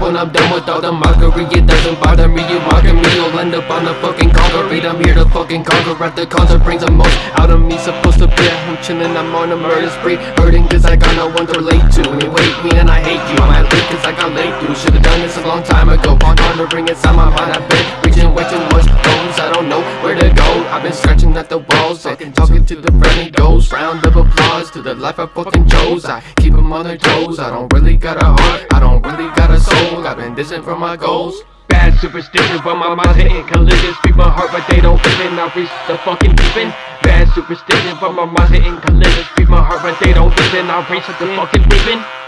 when I'm done with all the mockery It doesn't bother me, you mocking me You'll end up on the fucking concrete I'm here to fucking conquer at the concert Brings the most out of me, supposed to be I'm chillin', I'm on a murder spree. Hurting cause I got no one to relate to. You hate me and I hate you. I'm at late cause I got late through. Should've done this a long time ago. Pondering inside my mind I've been reaching way too much goals I don't know where to go. I've been scratching at the walls. And Talking to the friendly ghost. Round of applause to the life I fucking chose I keep them on their toes. I don't really got a heart. I don't distant from my goals. Bad superstition, but my mind's hitting collisions. Speak my heart, but they don't fit in I reach the fucking deep end Bad superstition, but my mind's hitting collisions. Speak my heart, but they don't fit in I reach the fucking deep end